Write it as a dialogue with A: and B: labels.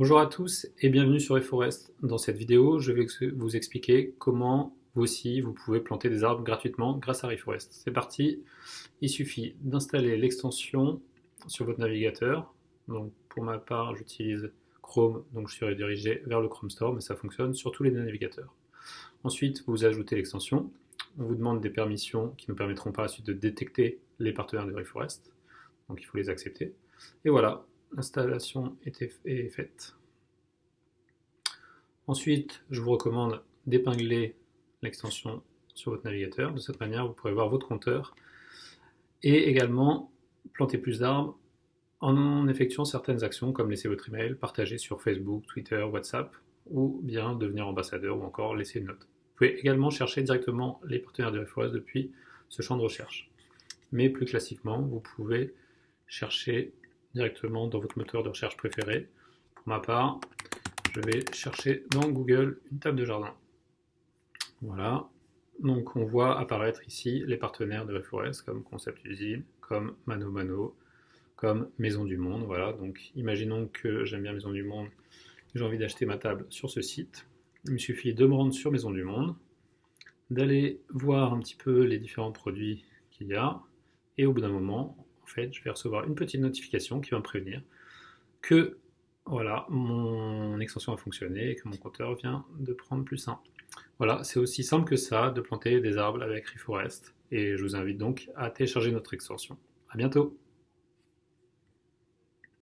A: Bonjour à tous et bienvenue sur eForest. Dans cette vidéo, je vais vous expliquer comment vous aussi vous pouvez planter des arbres gratuitement grâce à reforest. C'est parti, il suffit d'installer l'extension sur votre navigateur. Pour ma part, j'utilise Chrome, donc je suis redirigé vers le Chrome Store, mais ça fonctionne sur tous les navigateurs. Ensuite, vous ajoutez l'extension. On vous demande des permissions qui nous permettront par la suite de détecter les partenaires de reforest. Donc il faut les accepter. Et voilà, l'installation est faite. Ensuite, je vous recommande d'épingler l'extension sur votre navigateur. De cette manière, vous pourrez voir votre compteur et également planter plus d'arbres en effectuant certaines actions comme laisser votre email, partager sur Facebook, Twitter, WhatsApp ou bien devenir ambassadeur ou encore laisser une note. Vous pouvez également chercher directement les partenaires de Reforest depuis ce champ de recherche. Mais plus classiquement, vous pouvez chercher directement dans votre moteur de recherche préféré. Pour ma part, je vais chercher dans Google une table de jardin. Voilà. Donc on voit apparaître ici les partenaires de Reforest comme Concept Usine, comme Mano Mano, comme Maison du Monde. Voilà. Donc imaginons que j'aime bien Maison du Monde j'ai envie d'acheter ma table sur ce site. Il me suffit de me rendre sur Maison du Monde, d'aller voir un petit peu les différents produits qu'il y a, et au bout d'un moment, en je vais recevoir une petite notification qui va me prévenir que voilà, mon extension a fonctionné et que mon compteur vient de prendre plus 1. Voilà, c'est aussi simple que ça de planter des arbres avec Reforest et je vous invite donc à télécharger notre extension. A bientôt